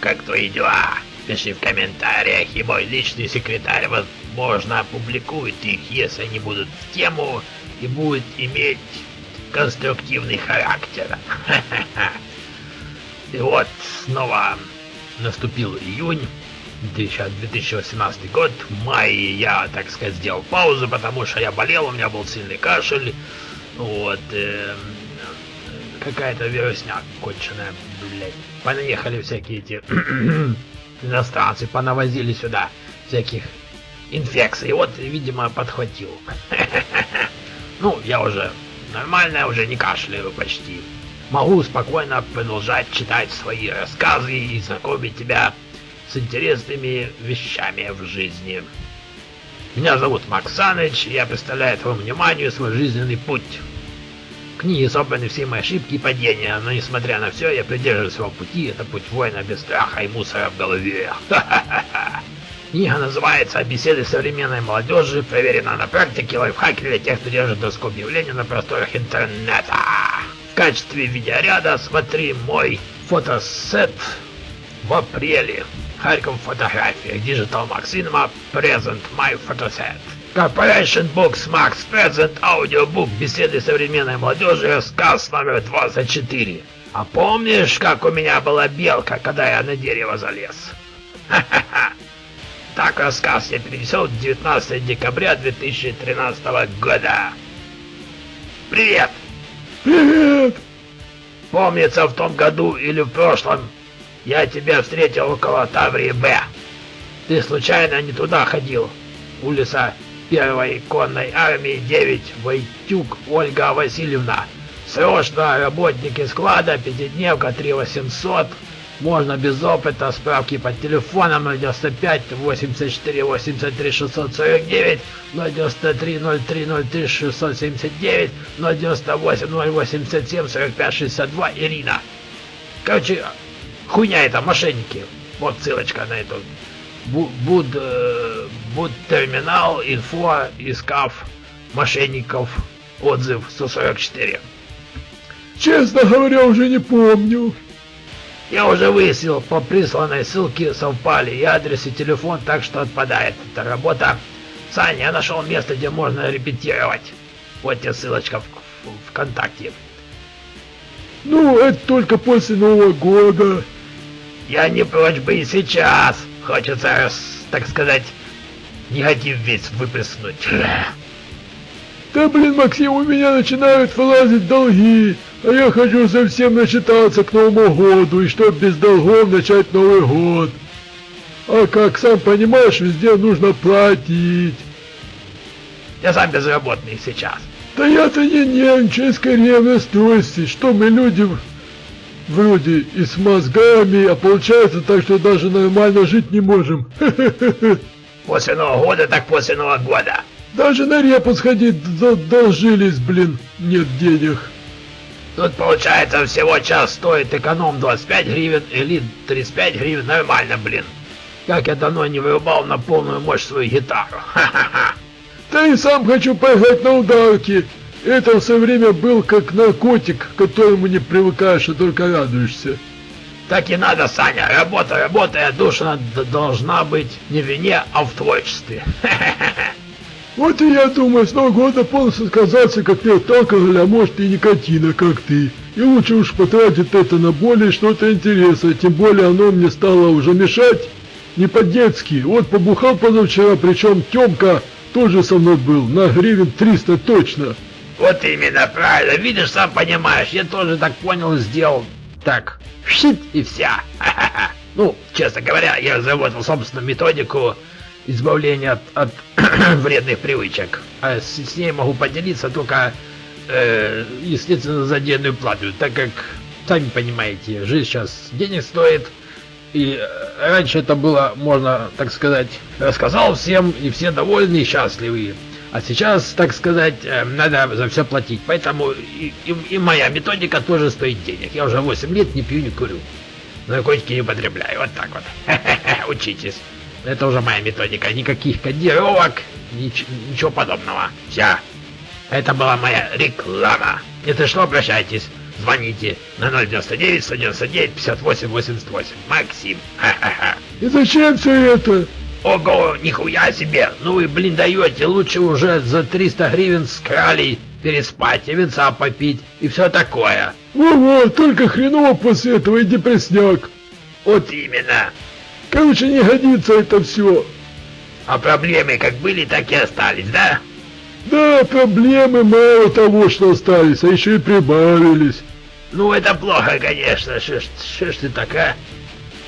Как твои дела? Пиши в комментариях, и мой личный секретарь, возможно, опубликует их, если они будут в тему и будут иметь конструктивный характер. И вот снова наступил июнь, 2018 год. В мае я, так сказать, сделал паузу, потому что я болел, у меня был сильный кашель. Вот. Э, Какая-то вирусня конченая, блядь. Понаехали всякие эти иностранцы, понавозили сюда всяких инфекций. Вот, видимо, подхватил. Ну, я уже нормально, уже не кашляю почти. Могу спокойно продолжать читать свои рассказы и знакомить тебя с интересными вещами в жизни. Меня зовут Макс Саныч, и я представляю твоему вниманию свой жизненный путь. В книге собраны все мои ошибки и падения, но несмотря на все, я придерживаюсь своего пути, это путь воина без страха и мусора в голове. Книга называется «Беседы современной молодежи. Проверена на практике лайфхаки для тех, кто держит доску объявлений на просторах интернета». В качестве видеоряда смотри мой фотосет в апреле. Харьков фотография. Digital Max Cinema Present My Photoset. Corporation Books Max Present Audiobook Беседы современной молодежи Рассказ номер 24. А помнишь, как у меня была белка, когда я на дерево залез? Ха-ха-ха. Так рассказ я перенесел 19 декабря 2013 года. Привет! Привет! Помнится, в том году или в прошлом я тебя встретил около Таврии Б. Ты случайно не туда ходил? Улица первой конной армии 9, Войтюк Ольга Васильевна. Срочно работники склада, пятидневка 3800. Можно без опыта, справки по телефонам 95 84 83 649, 93 03 03 679, 98 087 45 62, Ирина. Короче, хуйня это, мошенники. Вот ссылочка на эту. Бу- Буд, э, буд терминал, инфо, искав мошенников, отзыв 144. Честно говоря, уже не помню. Я уже выяснил, по присланной ссылке совпали и адрес, и телефон, так что отпадает эта работа. Саня, я нашел место, где можно репетировать. Вот тебе ссылочка в, в ВКонтакте. Ну, это только после Нового года. Я не прочь бы и сейчас. Хочется, так сказать, негатив весь выплеснуть. Да блин, Максим, у меня начинают вылазить долги, а я хочу совсем начитаться к Новому году, и чтоб без долгов начать Новый год. А как сам понимаешь, везде нужно платить. Я сам безработный сейчас. Да я-то не нервничаю, скорее в настройстве, что мы люди вроде и с мозгами, а получается так, что даже нормально жить не можем. После Нового года, так после Нового года. Даже на репу сходить задолжились, блин, нет денег. Тут получается всего час стоит эконом 25 гривен или 35 гривен. Нормально, блин. Как я давно не вырубал на полную мощь свою гитару. Ха-ха-ха. Да и сам хочу поиграть на ударке. Это все время был как наркотик, к которому не привыкаешь, а только радуешься. Так и надо, Саня. Работа, работа, а душа должна быть не в вине, а в творчестве. Вот и я думаю, с Нового года полностью отказаться как не от алкоголя, а может и никотина, как ты. И лучше уж потратить это на более что-то интересное, тем более оно мне стало уже мешать. Не по-детски. Вот побухал позавчера, причем Тёмка тоже со мной был, на гривен 300 точно. Вот именно, правильно. Видишь, сам понимаешь, я тоже так понял и сделал. Так, щит и вся. Ну, честно говоря, я разработал собственную методику избавления от, от вредных привычек. А с, с ней могу поделиться только, э, естественно, за отдельную плату, так как, сами понимаете, жизнь сейчас денег стоит. И э, раньше это было, можно так сказать, рассказал всем, и все довольны и счастливы. А сейчас, так сказать, э, надо за все платить. Поэтому и, и- и моя методика тоже стоит денег. Я уже 8 лет не пью, не курю. Наркотики не употребляю. Вот так вот. Учитесь. Это уже моя методика. Никаких кодировок, нич- ничего подобного. Все. Это была моя реклама. Если что, обращайтесь. звоните на 099 199 58 88. Максим. Ха-ха-ха. И зачем все это? Ого, нихуя себе! Ну вы, блин, даете, лучше уже за 300 гривен с кралей переспать и винца попить и все такое. Во-во, только хреново после этого и депресняк. Вот именно. Короче, не годится это все. А проблемы как были, так и остались, да? Да, проблемы мало того, что остались, а еще и прибавились. Ну это плохо, конечно, шо ж ты такая?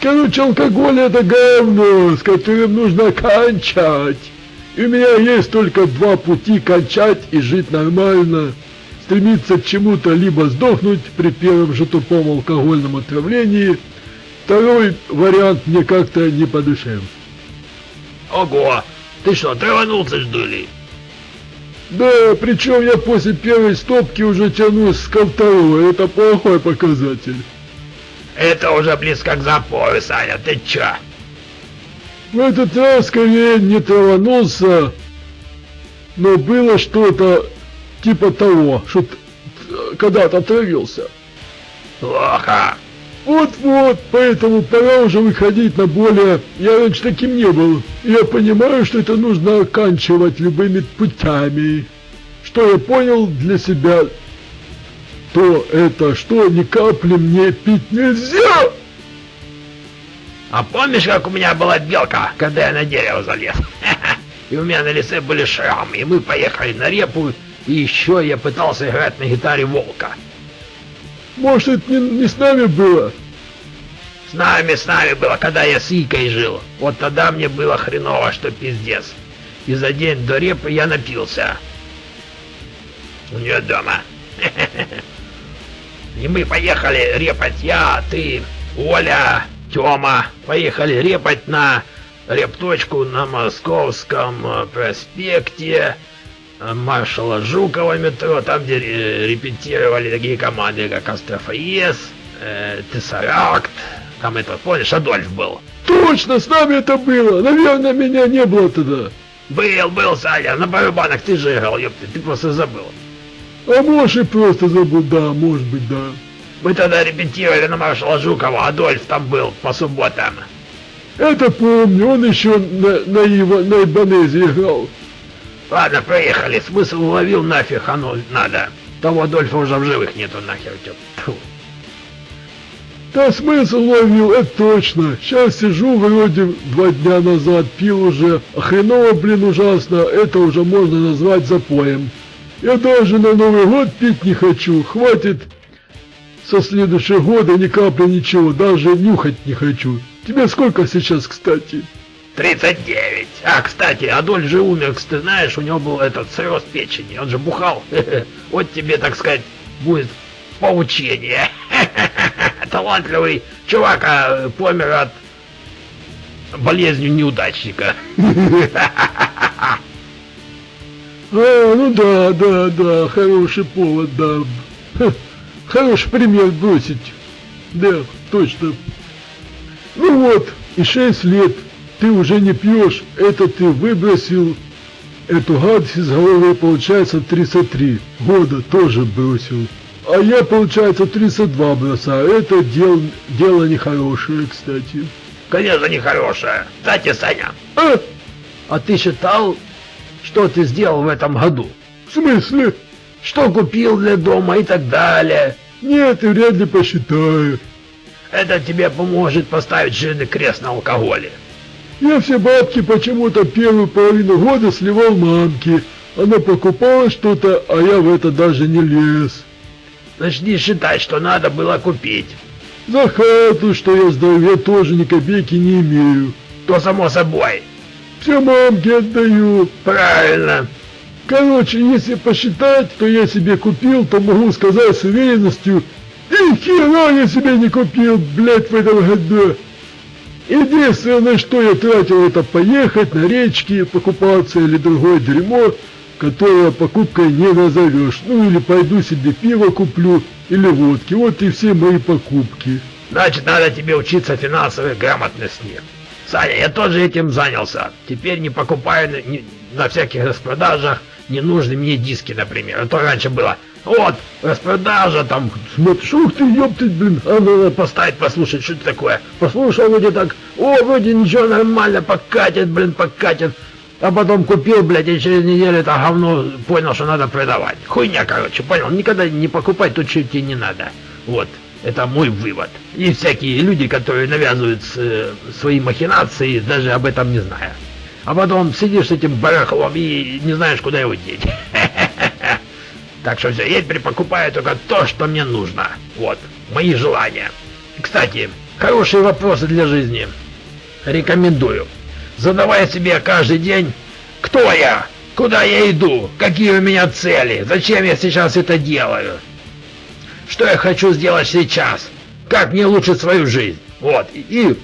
Короче, алкоголь это говно, с которым нужно кончать. И у меня есть только два пути кончать и жить нормально. Стремиться к чему-то, либо сдохнуть при первом же тупом алкогольном отравлении. Второй вариант мне как-то не по душе. Ого, ты что, траванулся что ли? Да, причем я после первой стопки уже тянусь ко второй, это плохой показатель. Это уже близко к запою, Саня, ты чё? В этот раз скорее не траванулся, но было что-то типа того, что когда-то отравился. Плохо. Вот-вот, поэтому пора уже выходить на более... Я раньше таким не был. Я понимаю, что это нужно оканчивать любыми путями. Что я понял для себя, то это что ни капли мне пить нельзя. А помнишь, как у меня была белка, когда я на дерево залез? И у меня на лице были шрамы, и мы поехали на репу, и еще я пытался играть на гитаре волка. Может, это не, не с нами было? С нами, с нами было, когда я с Икой жил. Вот тогда мне было хреново, что пиздец. И за день до репы я напился. У нее дома. И мы поехали репать я, ты, Оля, Тёма. Поехали репать на репточку на Московском э, проспекте маршала Жукова метро, там где репетировали такие команды, как Астрофаес, э, Тессаракт, там это, помнишь, Адольф был. Точно, с нами это было, наверное, меня не было тогда. Был, был, Саня, на барабанах ты же играл, ёпты, ты просто забыл. А может и просто забыл, да, может быть, да. Мы тогда репетировали на маршала Жукова, Адольф там был по субботам. Это помню, он еще на, на, Ива, на Ибанезе играл. Ладно, проехали, смысл уловил нафиг, оно надо. Того Адольфа уже в живых нету нахер. Тьфу. Да смысл ловил, это точно. Сейчас сижу, вроде два дня назад пил уже. А хреново, блин, ужасно. Это уже можно назвать запоем. Я даже на Новый год пить не хочу. Хватит со следующего года ни капли ничего. Даже нюхать не хочу. Тебе сколько сейчас, кстати? 39. А, кстати, Адольф же умер, ты знаешь, у него был этот цирроз печени. Он же бухал. Вот тебе, так сказать, будет поучение. Талантливый чувак а, помер от болезни неудачника. А, ну да, да, да, хороший повод, да. Хороший пример бросить. Да, точно. Ну вот, и шесть лет ты уже не пьешь, это ты выбросил эту гадость из головы, получается 33 года тоже бросил. А я, получается, 32 бросаю. Это дел, дело нехорошее, кстати. Конечно, нехорошее. Кстати, Саня. А? А ты считал, что ты сделал в этом году? В смысле? Что купил для дома и так далее? Нет, и вряд ли посчитаю. Это тебе поможет поставить жирный крест на алкоголе. Я все бабки почему-то первую половину года сливал мамке. Она покупала что-то, а я в это даже не лез. Начни считать, что надо было купить. За хату, что я сдаю, я тоже ни копейки не имею. То само собой. Все мамке отдаю. Правильно. Короче, если посчитать, то я себе купил, то могу сказать с уверенностью, и хера я себе не купил, блядь, в этом году. Единственное, что я тратил, это поехать на речки, покупаться или другое дерьмо, которое покупкой не назовешь. Ну или пойду себе пиво куплю, или водки. Вот и все мои покупки. Значит, надо тебе учиться финансовой грамотности. Саня, я тоже этим занялся. Теперь не покупаю на, на всяких распродажах ненужные мне диски, например. А то раньше было Вот, распродажа там, Смотришь, ух ты, ёптыть, блин, а надо поставить, послушать, что это такое. Послушал вроде так, о, вроде ничего, нормально, покатит, блин, покатит. А потом купил, блядь, и через неделю это говно понял, что надо продавать. Хуйня, короче, понял? Никогда не покупать то, что тебе не надо. Вот, это мой вывод. И всякие люди, которые навязывают э, свои махинации, даже об этом не зная. А потом сидишь с этим барахлом и не знаешь, куда его деть. Так что все, я теперь покупаю только то, что мне нужно. Вот, мои желания. Кстати, хорошие вопросы для жизни. Рекомендую. Задавай себе каждый день, кто я, куда я иду, какие у меня цели, зачем я сейчас это делаю, что я хочу сделать сейчас, как мне улучшить свою жизнь. Вот, и,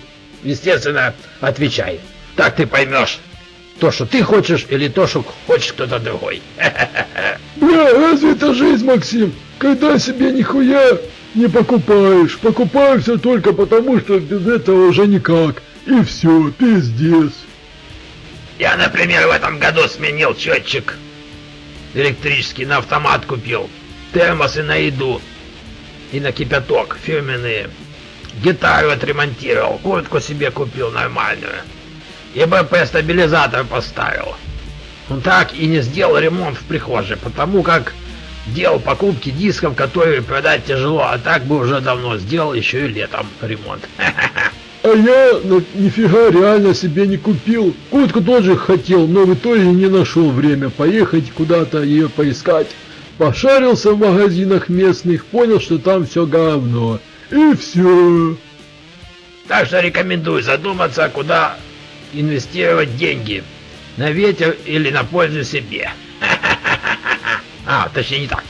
естественно, отвечай. Так ты поймешь, то, что ты хочешь, или то, что хочет кто-то другой. Бля, разве это жизнь, Максим? Когда себе нихуя не покупаешь. Покупаю все только потому, что без этого уже никак. И все, пиздец. Я, например, в этом году сменил счетчик электрический на автомат купил. Термосы на еду и на кипяток фирменные. Гитару отремонтировал, куртку себе купил нормальную. И БП-стабилизатор поставил. Он так и не сделал ремонт в прихожей, потому как делал покупки дисков, которые продать тяжело, а так бы уже давно сделал еще и летом ремонт. А я ну, нифига реально себе не купил. Куртку тоже хотел, но в итоге не нашел время поехать куда-то ее поискать. Пошарился в магазинах местных, понял, что там все говно. И все. Так что рекомендую задуматься, куда инвестировать деньги. На ветер или на пользу себе. А, точнее не так.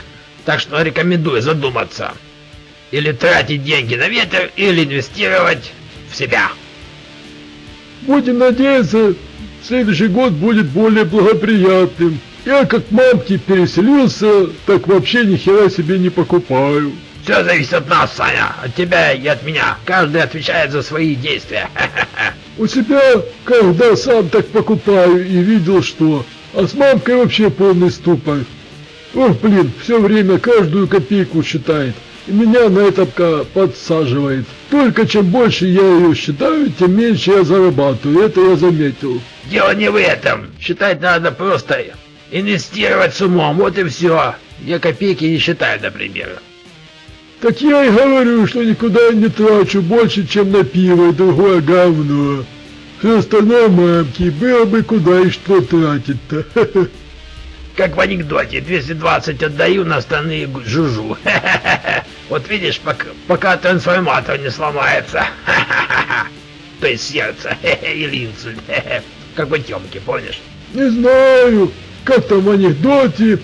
Так что рекомендую задуматься. Или тратить деньги на ветер, или инвестировать в себя. Будем надеяться, следующий год будет более благоприятным. Я как мамки переселился, так вообще ни хера себе не покупаю. Все зависит от нас, Саня, от тебя и от меня. Каждый отвечает за свои действия. У себя, когда сам так покупаю и видел что, а с мамкой вообще полный ступор. Ох, блин, все время каждую копейку считает. И меня на это подсаживает. Только чем больше я ее считаю, тем меньше я зарабатываю. Это я заметил. Дело не в этом. Считать надо просто инвестировать с умом. Вот и все. Я копейки не считаю, например. Так я и говорю, что никуда не трачу больше, чем на пиво и другое говно. Все остальное мамки, было бы куда и что тратить-то. Как в анекдоте, 220 отдаю, на остальные жужу. Вот видишь, пока, пока трансформатор не сломается. То есть сердце или инсульт. Как в Тёмке, помнишь? Не знаю, как там в анекдоте.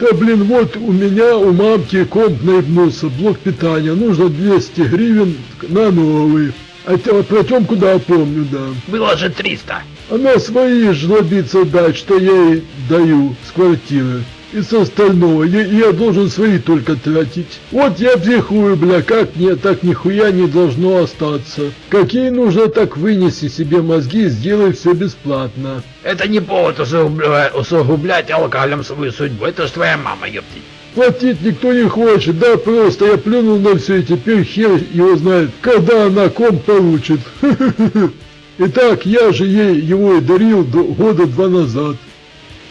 Да блин, вот у меня у мамки комп наебнулся, блок питания. Нужно 200 гривен на новый. А тебя про Тёмку да, помню, да. Было же 300. Она свои жлобицы дать, что я ей даю с квартиры. И с остального, я, я должен свои только тратить. Вот я психую, бля, как мне так нихуя не должно остаться. Какие нужно, так вынеси себе мозги и сделай все бесплатно. Это не повод усугублять, усугублять алкоголем свою судьбу, это ж твоя мама, ёптить. Платить никто не хочет, да просто я плюнул на все и теперь хер его знает, когда она комп получит. Итак, я же ей его и дарил до года два назад.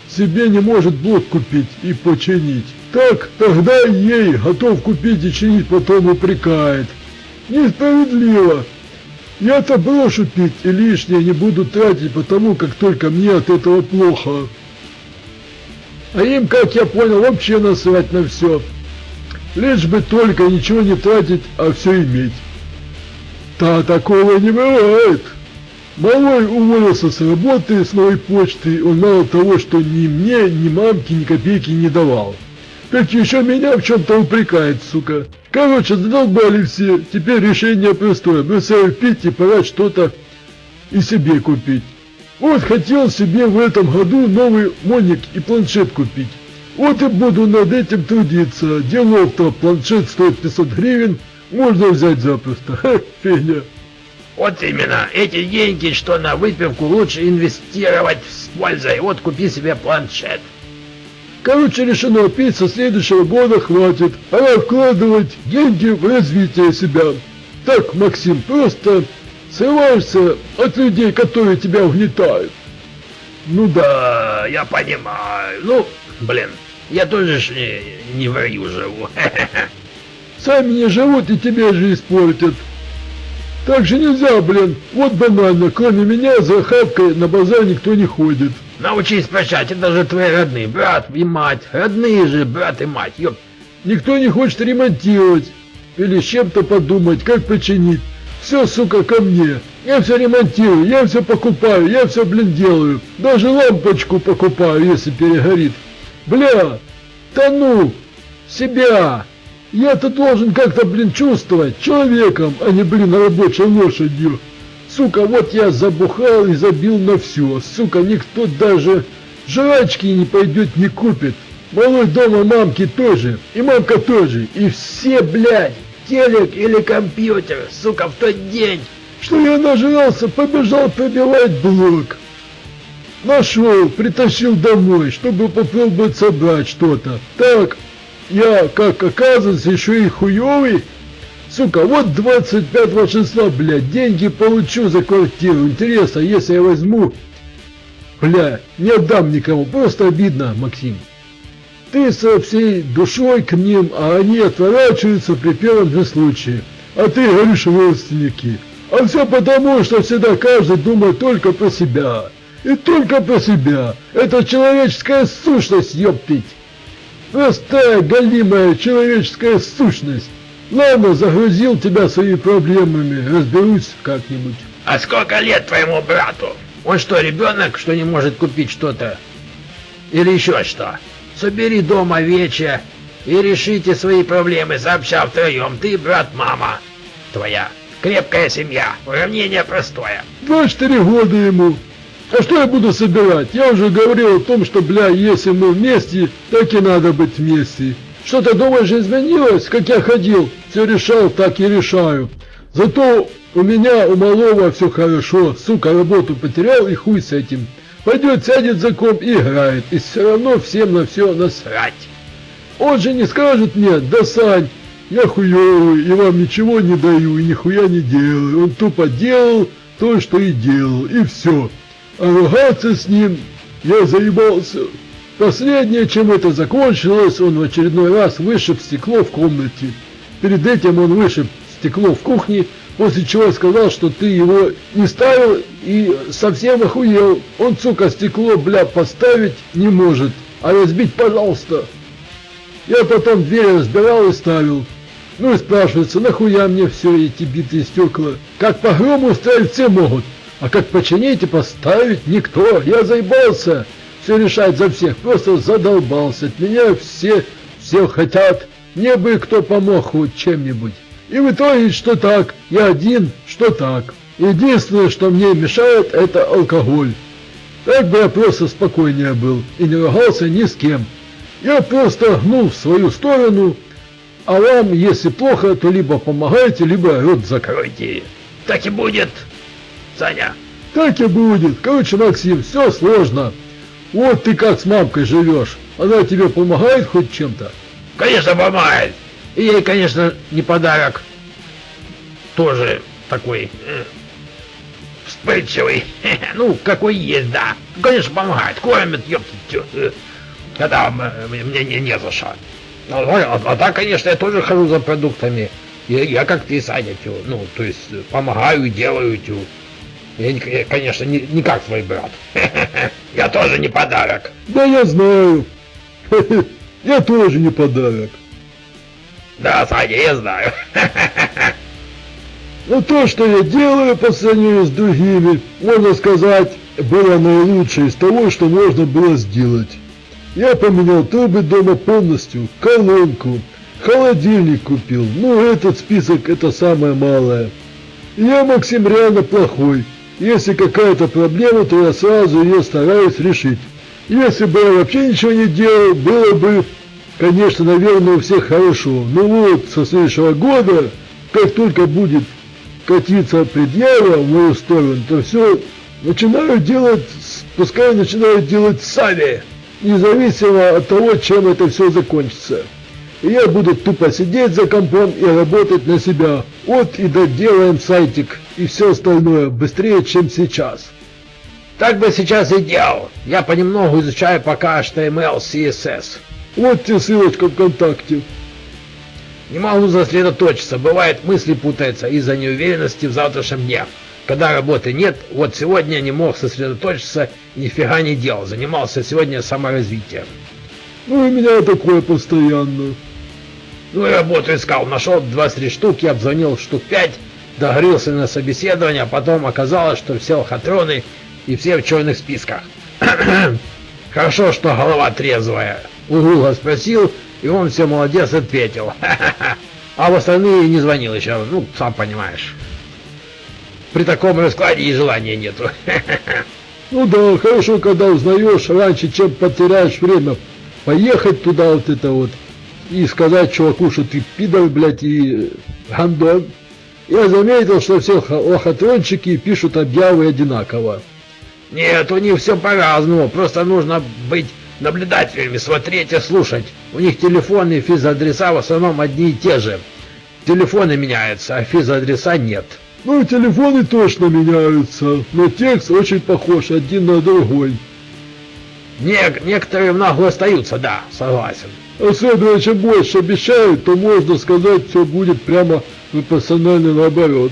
Себе не может блок купить и починить. Так, тогда ей готов купить и чинить, потом упрекает. Несправедливо. Я-то брошу пить и лишнее не буду тратить, потому как только мне от этого плохо. А им, как я понял, вообще насрать на все. Лишь бы только ничего не тратить, а все иметь. Да, такого не бывает. Малой уволился с работы, с новой почты, он мало того, что ни мне, ни мамке, ни копейки не давал. Так еще меня в чем-то упрекает, сука. Короче, задолбали все, теперь решение простое, бросаю пить и пора что-то и себе купить. Вот хотел себе в этом году новый моник и планшет купить. Вот и буду над этим трудиться. Делов-то планшет стоит 500 гривен, можно взять запросто. Ха, фигня. Вот именно, эти деньги, что на выпивку, лучше инвестировать с пользой. Вот купи себе планшет. Короче, решено, пить со следующего года хватит. Пора вкладывать деньги в развитие себя. Так, Максим, просто срываешься от людей, которые тебя угнетают. Ну да, я понимаю. Ну, блин, я тоже ж не, не в раю живу. Сами не живут и тебе же испортят. Так же нельзя, блин. Вот банально, кроме меня за хавкой на базар никто не ходит. Научись прощать, это же твои родные, брат и мать. Родные же, брат и мать, ёп. Никто не хочет ремонтировать. Или с чем-то подумать, как починить. Все, сука, ко мне. Я все ремонтирую, я все покупаю, я все, блин, делаю. Даже лампочку покупаю, если перегорит. Бля, тону, себя. Я-то должен как-то, блин, чувствовать человеком, а не, блин, рабочей лошадью. Сука, вот я забухал и забил на все. Сука, никто даже жрачки не пойдет, не купит. Малой дома мамки тоже, и мамка тоже, и все, блядь, телек или компьютер, сука, в тот день, что я нажрался, побежал пробивать блок. Нашел, притащил домой, чтобы попробовать собрать что-то. Так, я, как оказывается, еще и хуёвый. Сука, вот 25 числа, блядь, деньги получу за квартиру. Интересно, если я возьму... Бля, не отдам никому, просто обидно, Максим. Ты со всей душой к ним, а они отворачиваются при первом же случае. А ты говоришь родственники. А все потому, что всегда каждый думает только про себя. И только про себя. Это человеческая сущность, ёптыть. Простая, голимая человеческая сущность. Ладно, загрузил тебя своими проблемами, разберусь как-нибудь. А сколько лет твоему брату? Он что, ребенок, что не может купить что-то? Или еще что? Собери дома вечер и решите свои проблемы сообща втроем. Ты, брат, мама твоя. Крепкая семья. Уравнение простое. 24 года ему. А что я буду собирать? Я уже говорил о том, что, бля, если мы вместе, так и надо быть вместе. Что-то, думаешь, изменилось? Как я ходил, все решал, так и решаю. Зато у меня, у малого все хорошо. Сука, работу потерял и хуй с этим. Пойдет, сядет за комп и играет. И все равно всем на все насрать. Он же не скажет мне, да Сань, я хуёвый и вам ничего не даю и нихуя не делаю. Он тупо делал то, что и делал, и все. А ругаться с ним я заебался. Последнее, чем это закончилось, он в очередной раз вышиб стекло в комнате. Перед этим он вышиб стекло в кухне, после чего сказал, что ты его не ставил и совсем охуел. Он, сука, стекло, бля, поставить не может, а разбить, пожалуйста. Я потом дверь разбирал и ставил. Ну и спрашивается, нахуя мне все эти битые стекла? Как погром устроить все могут, а как починить и поставить никто. Я заебался все решать за всех, просто задолбался. От меня все, все хотят, мне бы кто помог хоть чем-нибудь. И в итоге, что так, я один, что так. Единственное, что мне мешает, это алкоголь. Так бы я просто спокойнее был и не ругался ни с кем. Я просто гнул в свою сторону, а вам, если плохо, то либо помогайте, либо рот закройте. Так и будет, Саня. Так и будет. Короче, Максим, все сложно. Вот ты как с мамкой живешь. Она тебе помогает хоть чем-то? Конечно, помогает. И ей, конечно, не подарок. Тоже такой э, вспыльчивый. ну, какой есть, да. Конечно, помогает. Кормит, ёптать. Э, когда мне не, не за что. Ну, а, а так, конечно, я тоже хожу за продуктами. Я, я как ты, Саня, тю, ну, то есть помогаю, делаю, тю. Я, я конечно, не, не как свой брат. Я тоже не подарок. Да я знаю. Я тоже не подарок. Да, Саня, я знаю. Но то, что я делаю по сравнению с другими, можно сказать, было наилучшее из того, что можно было сделать. Я поменял трубы дома полностью, колонку, холодильник купил. Ну, этот список это самое малое. Я, Максим, реально плохой. Если какая-то проблема, то я сразу ее стараюсь решить. Если бы я вообще ничего не делал, было бы, конечно, наверное, у всех хорошо. Но вот со следующего года, как только будет катиться предъява в мою сторону, то все начинаю делать, пускай начинают делать сами. независимо от того, чем это все закончится. И я буду тупо сидеть за компом и работать на себя. Вот и доделаем сайтик и все остальное быстрее, чем сейчас. Так бы сейчас и делал. Я понемногу изучаю пока HTML, CSS. Вот тебе ссылочка ВКонтакте. Не могу сосредоточиться, бывает мысли путаются из-за неуверенности в завтрашнем дне. Когда работы нет, вот сегодня не мог сосредоточиться, нифига не делал, занимался сегодня саморазвитием. Ну и меня такое постоянно. Ну и работу искал, нашел 23 штуки, обзвонил штук 5, договорился на собеседование, а потом оказалось, что все лохотроны и все в черных списках. Хорошо, что голова трезвая. У Гугла спросил, и он все молодец ответил. А в остальные не звонил еще, ну, сам понимаешь. При таком раскладе и желания нету. Ну да, хорошо, когда узнаешь раньше, чем потеряешь время. Поехать туда вот это вот и сказать чуваку, что ты пидор, блядь, и гандон. Я заметил, что все лохотрончики пишут объявы одинаково. Нет, у них все по-разному, просто нужно быть наблюдателями, смотреть и слушать. У них телефоны и физадреса в основном одни и те же. Телефоны меняются, а физадреса нет. Ну, телефоны точно меняются, но текст очень похож один на другой. Не, некоторые в нагло остаются, да, согласен. Особенно, чем больше обещают, то можно сказать, все будет прямо пропорционально наоборот.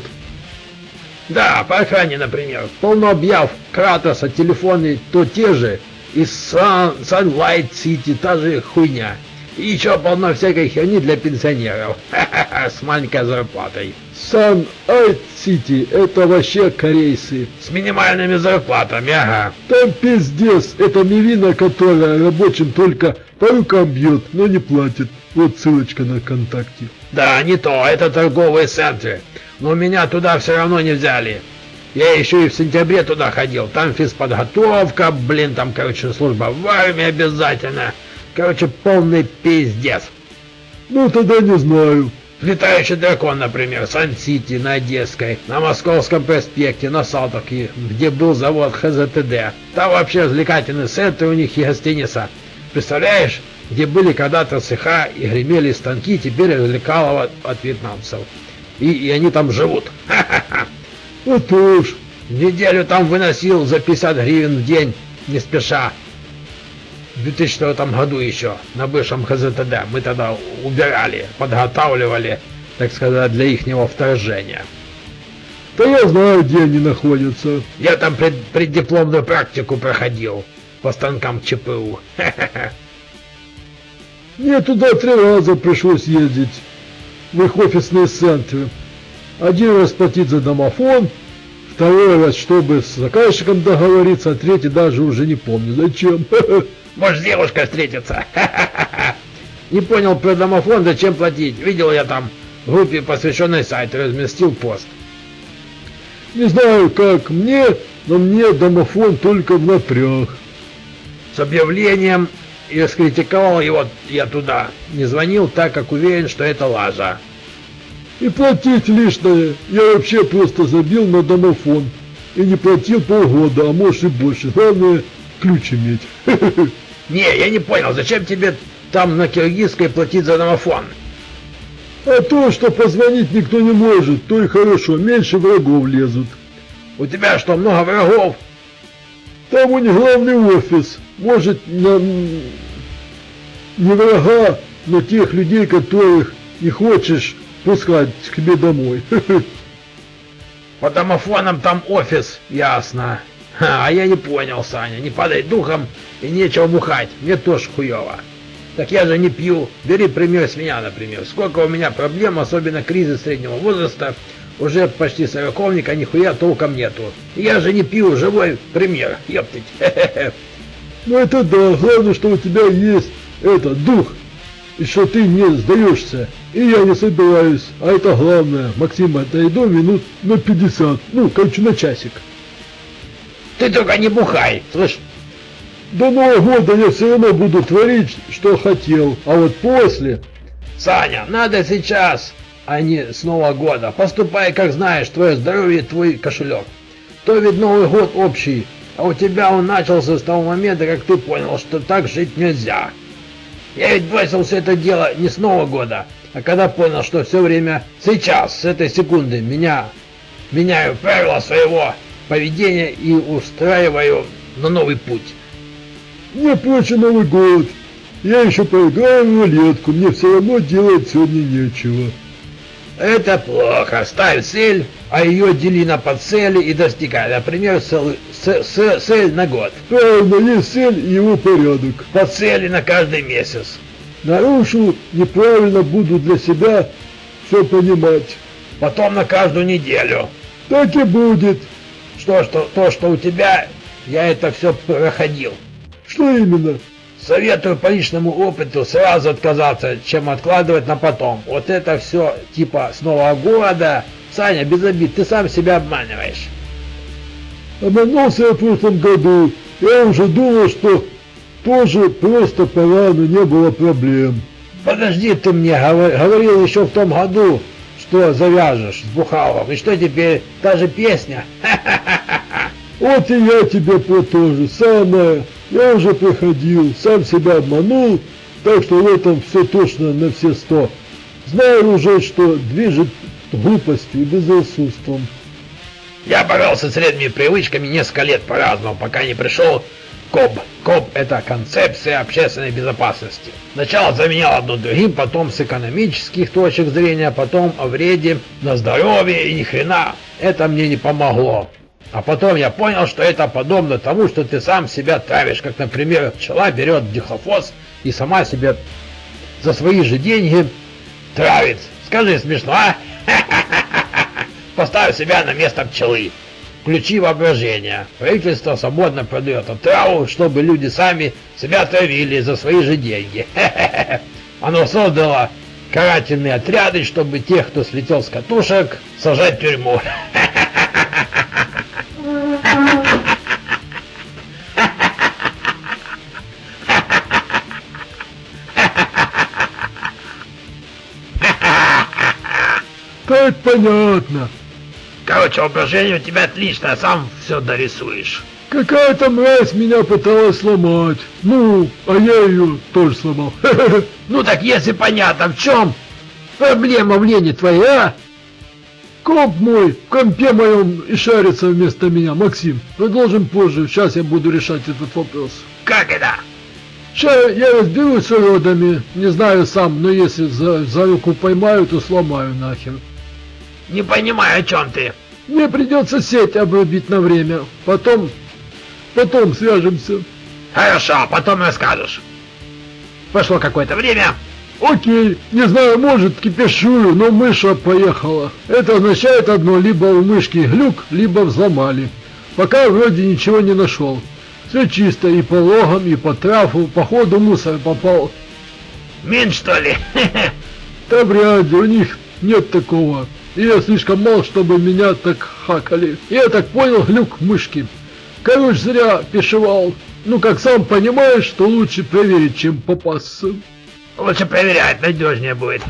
Да, по охране, например, полно объяв Кратоса, телефоны то те же, и Sun, Sunlight City та же хуйня. И еще полно всякой херни для пенсионеров. С маленькой зарплатой. Sunlight City это вообще корейцы. С минимальными зарплатами, ага. Там пиздец. Это мивина, которая рабочим только по рукам бьет, но не платит. Вот ссылочка на ВКонтакте. Да, не то. Это торговые центры. Но меня туда все равно не взяли. Я еще и в сентябре туда ходил. Там физподготовка, блин, там, короче, служба в армии обязательно. Короче, полный пиздец. Ну, тогда не знаю. Летающий дракон, например, Сан-Сити на Одесской, на Московском проспекте, на Салтовке, где был завод ХЗТД. Там вообще развлекательный центр у них и гостиница. Представляешь, где были когда-то цеха и гремели станки, теперь развлекалово от вьетнамцев. И, и они там живут. Ха-ха-ха. Вот уж. Неделю там выносил за 50 гривен в день, не спеша. В 2004 году еще, на бывшем ХЗТД, мы тогда убирали, подготавливали, так сказать, для ихнего вторжения. Да я знаю, где они находятся. Я там пред, преддипломную практику проходил по станкам ЧПУ. Мне туда три раза пришлось ездить, в их офисные центры. Один раз платить за домофон, второй раз, чтобы с заказчиком договориться, а третий даже уже не помню зачем. Может, девушка встретится. Не понял про домофон, зачем платить. Видел я там в группе, посвященной сайту, разместил пост. Не знаю, как мне, но мне домофон только в напряг. С объявлением и раскритиковал его я туда. Не звонил, так как уверен, что это лажа. И платить лишнее. Я вообще просто забил на домофон. И не платил полгода, а может и больше. Главное, ключ иметь. Не, я не понял, зачем тебе там на киргизской платить за домофон? А то, что позвонить никто не может, то и хорошо, меньше врагов лезут. У тебя что, много врагов? Там у них главный офис. Может, на... не врага, но тех людей, которых не хочешь пускать к себе домой. По домофонам там офис, ясно. А я не понял, Саня, не падай духом и нечего бухать, мне тоже хуево. Так я же не пью. Бери пример с меня, например. Сколько у меня проблем, особенно кризис среднего возраста, уже почти сороковник, а нихуя толком нету. Я же не пью, живой пример, ептыть. Ну это да, главное, что у тебя есть это, дух, и что ты не сдаешься. И я не собираюсь, а это главное. Максим, отойду минут на 50, ну, короче, на часик. Ты только не бухай, слышь? До Нового года я все равно буду творить, что хотел, а вот после... Саня, надо сейчас, а не с Нового года. Поступай, как знаешь, твое здоровье, твой кошелек. То ведь Новый год общий, А у тебя он начался с того момента, как ты понял, что так жить нельзя. Я ведь бросил все это дело не с Нового года, а когда понял, что все время сейчас, с этой секунды, меня меняю правила своего поведения и устраиваю на новый путь. Мне проще Новый год. Я еще поиграю в рулетку, мне все равно делать сегодня нечего. Это плохо. Ставь цель, а ее дели на подцели и достигай. Например, цель, цель на год. Правильно, есть цель и его порядок. По цели на каждый месяц. Нарушу, неправильно буду для себя все понимать. Потом на каждую неделю. Так и будет. Что, что, то, что у тебя, я это все проходил. Что именно? Советую по личному опыту сразу отказаться, чем откладывать на потом. Вот это все типа с Нового года. Саня, без обид, ты сам себя обманываешь. Обманулся я в прошлом году. Я уже думал, что тоже просто пора, но не было проблем. Подожди, ты мне говорил еще в том году, что завяжешь с Бухалом. И что теперь? Та же песня? Вот и я тебе про то же самое. Я уже приходил, сам себя обманул, так что в этом все точно на все сто. Знаю уже, что движет глупостью и безрассудством. Я боролся с вредными привычками несколько лет по-разному, пока не пришел КОБ. КОБ – это концепция общественной безопасности. Сначала заменял одно другим, потом с экономических точек зрения, потом о вреде на здоровье и ни хрена. Это мне не помогло. А потом я понял, что это подобно тому, что ты сам себя травишь, как, например, пчела берет дихлофос и сама себя за свои же деньги травит. Скажи, смешно, а? Поставь себя на место пчелы. Включи воображение. Правительство свободно продает отраву, чтобы люди сами себя травили за свои же деньги. Оно создало карательные отряды, чтобы тех, кто слетел с катушек, сажать в тюрьму. Так понятно. Короче, воображение у тебя отлично, а сам все дорисуешь. Какая-то мразь меня пыталась сломать. Ну, а я ее тоже сломал. Ну так если понятно, в чем проблема в лени твоя, а? Комп мой в компе моем и шарится вместо меня, Максим. Продолжим позже, сейчас я буду решать этот вопрос. Как это? Сейчас я разберусь с уродами, не знаю сам, но если за, за руку поймаю, то сломаю нахер. Не понимаю, о чем ты. Мне придется сеть обрубить на время. Потом... Потом свяжемся. Хорошо, потом расскажешь. Прошло какое-то время. Окей, не знаю, может кипишую, но мыша поехала. Это означает одно, либо у мышки глюк, либо взломали. Пока вроде ничего не нашел. Все чисто и по логам, и по трафу, походу мусор попал. Мин что ли? Да вряд ли, у них нет такого. И я слишком мал, чтобы меня так хакали. Я так понял, глюк мышки. Короче, зря пешевал. Ну, как сам понимаешь, что лучше проверить, чем попасться. Лучше проверять, надежнее будет.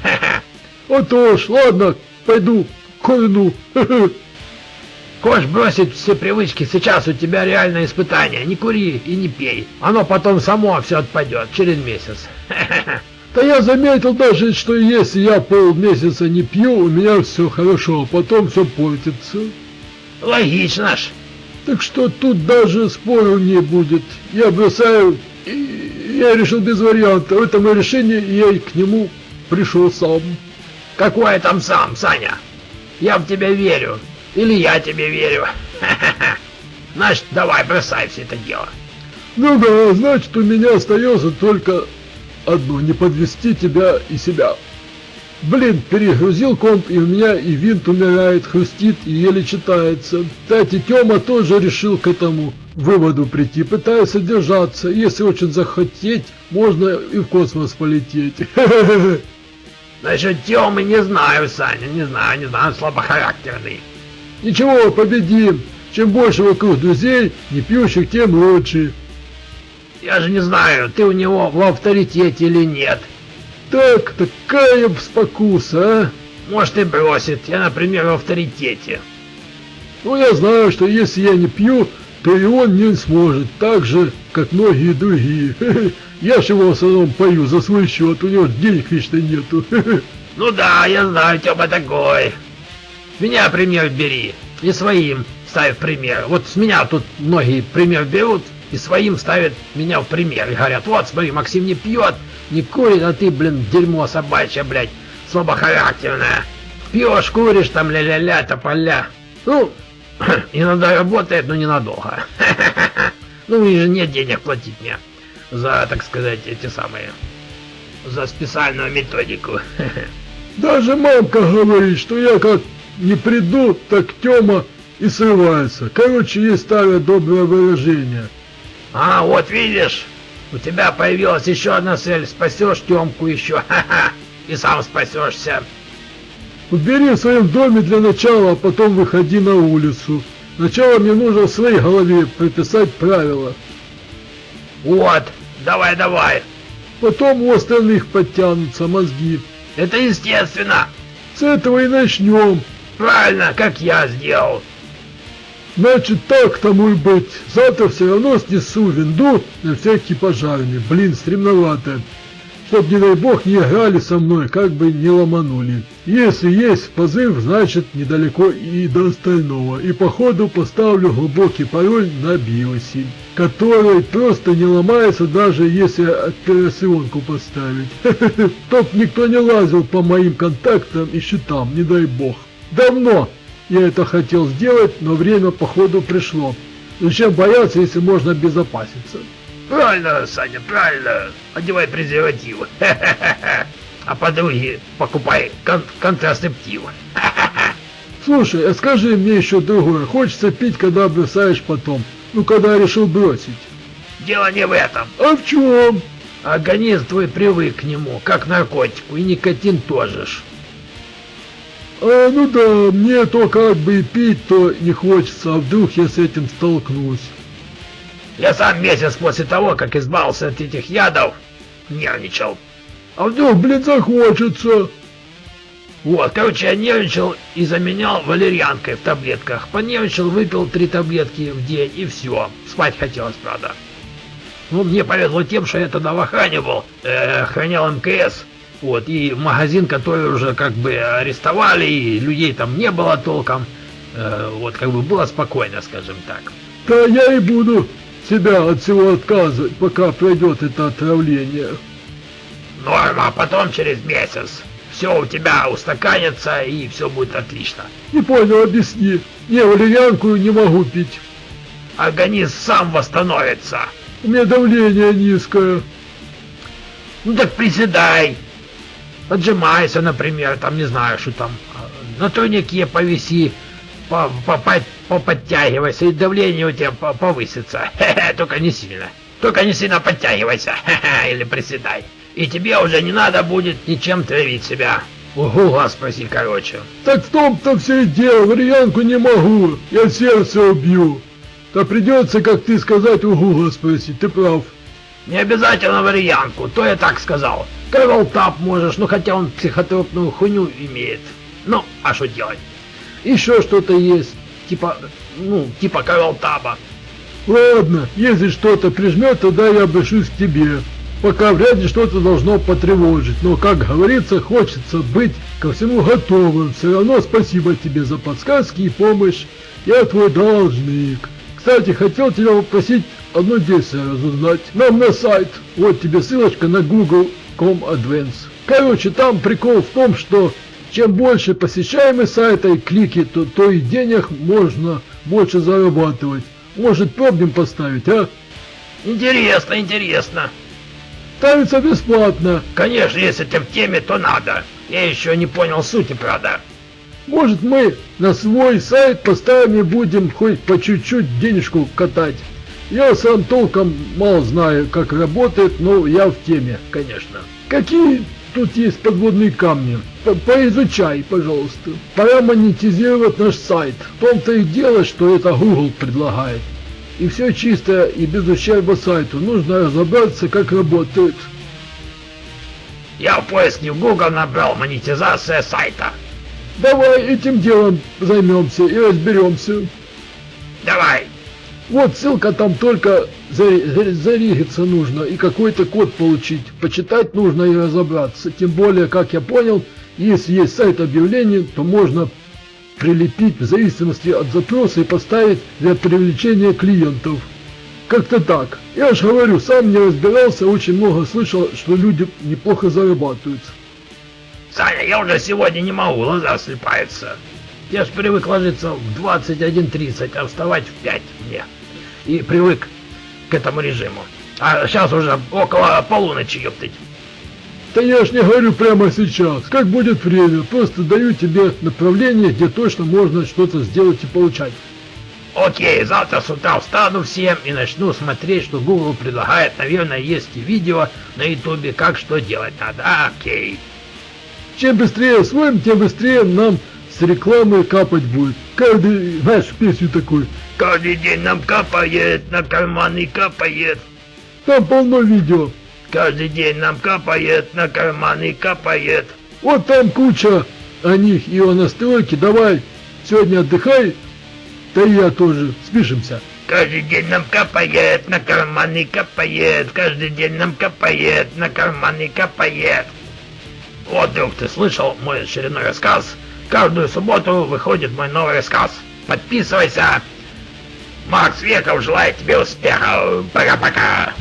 А то ж, ладно, пойду курну. Хочешь бросить все привычки, сейчас у тебя реальное испытание. Не кури и не пей. Оно потом само все отпадет через месяц. Да я заметил даже, что если я полмесяца не пью, у меня все хорошо, а потом все портится. Логично ж. Так что тут даже спору не будет. Я бросаю, и я решил без варианта. Это мое решение, и я к нему пришел сам. Какое там сам, Саня? Я в тебя верю. Или я тебе верю. Значит, давай, бросай все это дело. Ну да, значит, у меня остается только одно, не подвести тебя и себя. Блин, перегрузил комп, и у меня и винт умирает, хрустит и еле читается. Кстати, Тёма тоже решил к этому выводу прийти, пытается держаться. Если очень захотеть, можно и в космос полететь. Насчет Тёмы не знаю, Саня, не знаю, не знаю, слабохарактерный. Ничего, победим. Чем больше вокруг друзей, не пьющих, тем лучше. Я же не знаю, ты у него в авторитете или нет. Так, такая спокуса, а? Может и бросит, я, например, в авторитете. Ну, я знаю, что если я не пью, то и он не сможет, так же, как многие другие. Я ж его в основном пою за свой счет, у него денег вечно нету. Ну да, я знаю, Тёма такой. Меня пример бери. И своим ставь пример. Вот с меня тут многие пример берут и своим ставят меня в пример. И говорят, вот смотри, Максим не пьет, не курит, а ты, блин, дерьмо собачье, блядь, слабохарактерное. Пьешь, куришь там ля-ля-ля, тополя. Ну, иногда работает, но ненадолго. Ну, и же нет денег платить мне за, так сказать, эти самые, за специальную методику. Даже мамка говорит, что я как не приду, так Тёма и срывается. Короче, есть старое доброе выражение. А, вот видишь, у тебя появилась еще одна цель. Спасешь Тёмку еще, ха-ха, и сам спасешься. Убери в своем доме для начала, а потом выходи на улицу. Сначала мне нужно в своей голове прописать правила. Вот, давай, давай. Потом у остальных подтянутся мозги. Это естественно. С этого и начнем. Правильно, как я сделал. Значит так тому и быть. Завтра все равно снесу винду на всякий пожарный. Блин, стремновато. Чтоб, не дай бог, не играли со мной, как бы не ломанули. Если есть позыв, значит недалеко и до остального. И походу поставлю глубокий пароль на биосе, который просто не ломается, даже если операционку поставить. Чтоб никто не лазил по моим контактам и счетам, не дай бог. Давно я это хотел сделать, но время походу пришло. Зачем бояться, если можно обезопаситься? Правильно, Саня, правильно. Одевай презерватив. А подруги покупай кон контрацептив. Слушай, а скажи мне еще другое. Хочется пить, когда бросаешь потом. Ну, когда решил бросить. Дело не в этом. А в чем? Организм твой привык к нему, как наркотику, и никотин тоже ж. А, ну да, мне то как бы и пить, то не хочется, а вдруг я с этим столкнусь. Я сам месяц после того, как избавился от этих ядов, нервничал. А вдруг, блин, захочется? Вот, короче, я нервничал и заменял валерьянкой в таблетках. Понервничал, выпил три таблетки в день и все. Спать хотелось, правда. Ну, мне повезло тем, что я тогда в охране был, э, охранял МКС. Вот, и магазин, который уже как бы арестовали, и людей там не было толком. Э, вот, как бы было спокойно, скажем так. Да я и буду себя от всего отказывать, пока пройдет это отравление. Норма, а потом через месяц. Все у тебя устаканится и все будет отлично. Не понял, объясни. Не, валерьянку не могу пить. Организм сам восстановится. У меня давление низкое. Ну так приседай. Отжимайся, например, там не знаю, что там. На турнике повиси, по, по, по, поподтягивайся, и давление у тебя повысится. Только не сильно. Только не сильно подтягивайся. Или приседай. И тебе уже не надо будет ничем травить себя. Угула спроси, короче. Так в том-то все и дело, варианку не могу. Я сердце убью. Да придется, как ты сказать, угула спросить, ты прав. Не обязательно варианку, то я так сказал. Кэрол Тап можешь, ну хотя он психотропную хуйню имеет. Ну, а что делать? Еще что-то есть, типа, ну, типа Кэрол Таба. Ладно, если что-то прижмет, тогда я обращусь к тебе. Пока вряд ли что-то должно потревожить, но, как говорится, хочется быть ко всему готовым. Все равно спасибо тебе за подсказки и помощь. Я твой должник. Кстати, хотел тебя попросить одно действие разузнать. Нам на сайт. Вот тебе ссылочка на Google.com Advance. Короче, там прикол в том, что чем больше посещаемый сайта и клики, то, то и денег можно больше зарабатывать. Может, пробуем поставить, а? Интересно, интересно. Ставится бесплатно. Конечно, если ты в теме, то надо. Я еще не понял сути, правда. Может, мы на свой сайт поставим и будем хоть по чуть-чуть денежку катать. Я сам толком мало знаю, как работает, но я в теме, конечно. Какие тут есть подводные камни? По Поизучай, пожалуйста. Пора монетизировать наш сайт. В том-то и дело, что это Google предлагает. И все чисто и без ущерба сайту. Нужно разобраться, как работает. Я в поиске в Google набрал монетизация сайта. Давай этим делом займемся и разберемся. Давай. Вот ссылка там только зарегиться нужно и какой-то код получить. Почитать нужно и разобраться. Тем более, как я понял, если есть сайт объявлений, то можно прилепить в зависимости от запроса и поставить для привлечения клиентов. Как-то так. Я же говорю, сам не разбирался, очень много слышал, что люди неплохо зарабатывают. Саня, я уже сегодня не могу, глаза слепаются. Я ж привык ложиться в 21.30, а вставать в 5 мне. И привык к этому режиму. А сейчас уже около полуночи, ёптыть. Да я ж не говорю прямо сейчас, как будет время, просто даю тебе направление, где точно можно что-то сделать и получать. Окей, завтра с утра встану всем и начну смотреть, что Google предлагает. Наверное, есть и видео на ютубе, как что делать надо. Окей. Чем быстрее освоим, тем быстрее нам с рекламой капать будет. Каждый, знаешь, песню такую. Каждый день нам капает, на карманы капает. Там полно видео. Каждый день нам капает, на карманы капает. Вот там куча о них и о настройке. Давай, сегодня отдыхай, да и я тоже. Спишемся. Каждый день нам капает, на карманы капает. Каждый день нам капает, на карманы капает. Вот, друг, ты слышал мой очередной рассказ? Каждую субботу выходит мой новый рассказ. Подписывайся. Макс Веков желает тебе успехов. Пока-пока.